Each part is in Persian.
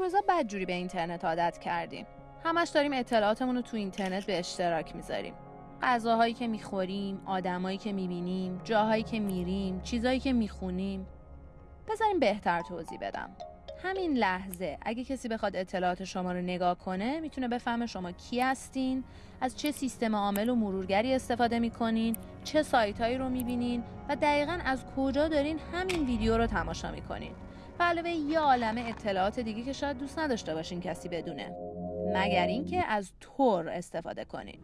روزا بدجوری به اینترنت عادت کردیم. همش داریم اطلاعاتمون رو تو اینترنت به اشتراک می‌ذاریم. غذاهایی که می‌خوریم آدمایی که می‌بینیم جاهایی که میریم چیزایی که می‌خونیم. بذاریم بهتر توضیح بدم. همین لحظه اگه کسی بخواد اطلاعات شما رو نگاه کنه می‌تونه بفهمه شما کی هستین از چه سیستم عامل و مرورگری استفاده می‌کنین چه سایت هایی رو می‌بینین و دقیقا از کجا دارین همین ویدیو رو تماشا می‌کنین. و علاوه یه عالمه اطلاعات دیگه که شاید دوست نداشته باشین کسی بدونه. مگر اینکه از تور استفاده کنین.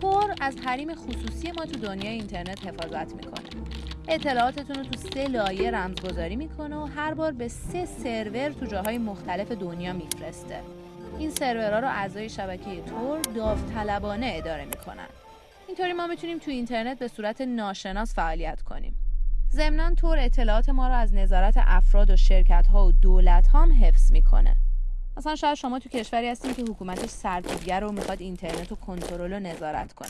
تور از حریم خصوصی ما تو دنیای اینترنت حفاظت می‌کنه. اطلاعاتتون رو تو سه لایه رمزگذاری می‌کنه و هر بار به سه سرور تو جاهای مختلف دنیا میفرسته. این سرورها رو اعضای شبکه تور داوطلبانه اداره می‌کنن. اینطوری ما می‌تونیم تو اینترنت به صورت ناشناس فعالیت کنیم. ضمنا تور اطلاعات ما رو از نظارت افراد و شرکت ها و دولت ها هم حفظ می‌کنه. مثلا شاید شما تو کشوری هستین که حکومتش سرکوبگر رو می‌خواد اینترنت رو کنترل و نظارت کنه.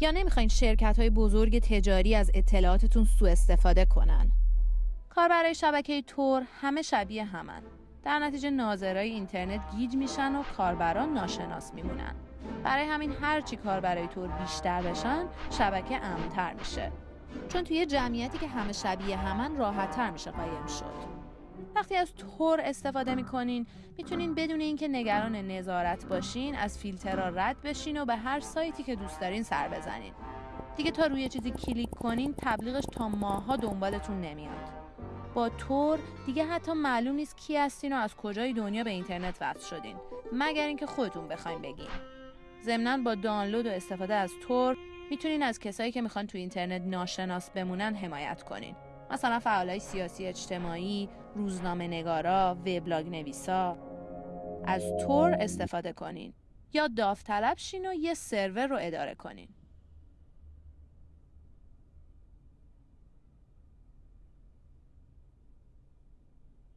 یا نمی‌خواین شرکت های بزرگ تجاری از اطلاعاتتون سوء استفاده کنن. کاربرای شبکه تور همه شبیه همن. در نتیجه ناظرای اینترنت گیج میشن و کاربران ناشناس میمونن. برای همین هرچی کاربرای تور بیشتر بشن شبکه امنتر میشه. چون توی جمعیتی که همه شبیه همن راحتتر میشه قایم شد. وقتی از تور استفاده می‌کنین می‌تونین بدون اینکه نگران نظارت باشین از فیلترها رد بشین و به هر سایتی که دوست دارین سر بزنین. دیگه تا روی چیزی کلیک کنین تبلیغش تا ماها دنبالتون نمیاد. با تور دیگه حتی معلوم نیست کی هستین و از کجای دنیا به اینترنت وصل شدین. مگر اینکه خودتون بخواین بگین. ضمنا با دانلود و استفاده از تور می‌تونین از کسایی که می‌خوان تو اینترنت ناشناس بمونن حمایت کنین. مثلا فعالای سیاسی اجتماعی، روزنامه نگارا، وبلاگ نویسا. از تور استفاده کنین. یا داوطلب شین و یه سرور رو اداره کنین.